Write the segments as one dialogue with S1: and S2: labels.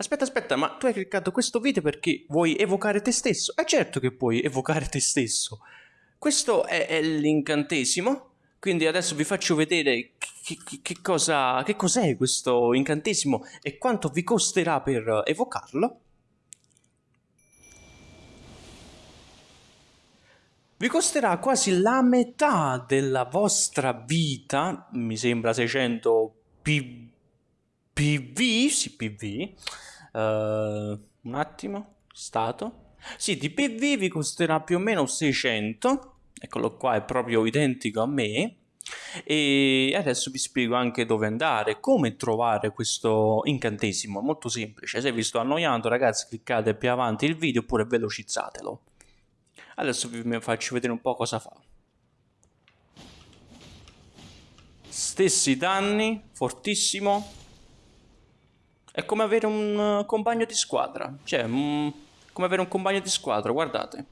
S1: Aspetta, aspetta, ma tu hai cliccato questo video perché vuoi evocare te stesso? È certo che puoi evocare te stesso. Questo è, è l'incantesimo, quindi adesso vi faccio vedere che, che, che cosa, che cos'è questo incantesimo e quanto vi costerà per evocarlo. Vi costerà quasi la metà della vostra vita, mi sembra 600 PV, PV, sì PV, Uh, un attimo, stato. Sì, di PV vi costerà più o meno 600. Eccolo qua, è proprio identico a me. E adesso vi spiego anche dove andare, come trovare questo incantesimo. Molto semplice. Se vi sto annoiando, ragazzi, cliccate più avanti il video oppure velocizzatelo. Adesso vi faccio vedere un po' cosa fa. Stessi danni, fortissimo, è come avere un uh, compagno di squadra. Cioè, um, come avere un compagno di squadra, guardate.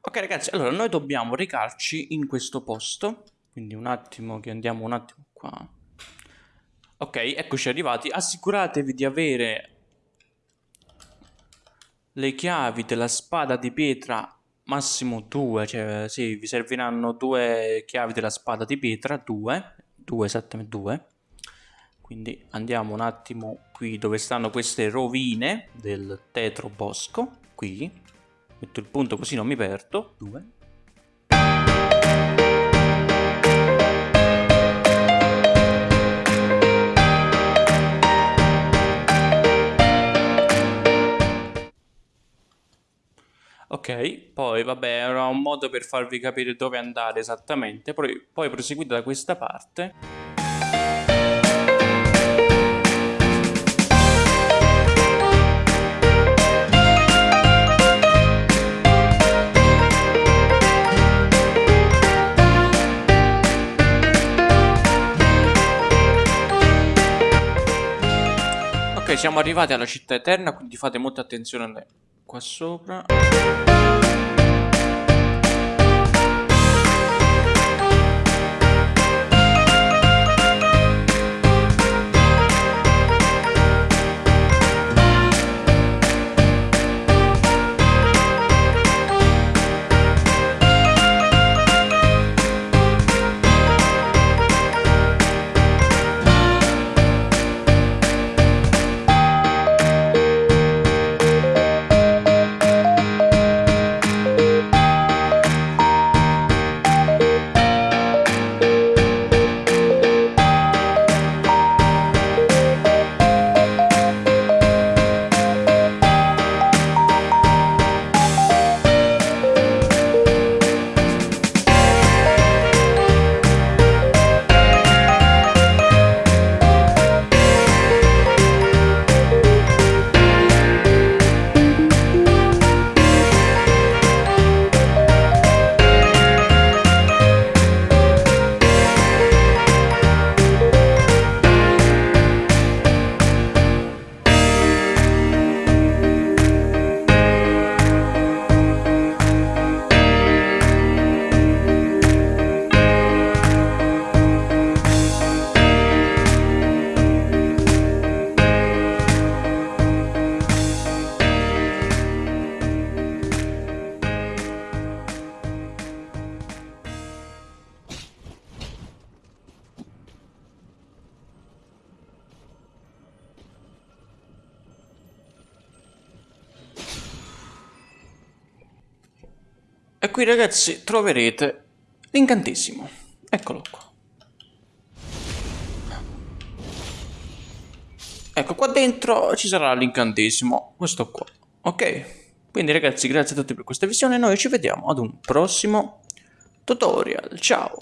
S1: Ok ragazzi, allora noi dobbiamo recarci in questo posto. Quindi un attimo che andiamo un attimo qua. Ok, eccoci arrivati. Assicuratevi di avere le chiavi della spada di pietra massimo due, cioè sì, vi serviranno due chiavi della spada di pietra, due, due esattamente due. Quindi andiamo un attimo qui dove stanno queste rovine del tetro bosco, qui. Metto il punto così non mi perdo, due. Ok, poi vabbè, era un modo per farvi capire dove andare esattamente, poi, poi proseguite da questa parte. Siamo arrivati alla città eterna, quindi fate molta attenzione qua sopra qui ragazzi troverete l'incantesimo. Eccolo qua. Ecco, qua dentro ci sarà l'incantesimo, questo qua. Ok? Quindi ragazzi, grazie a tutti per questa visione, noi ci vediamo ad un prossimo tutorial. Ciao!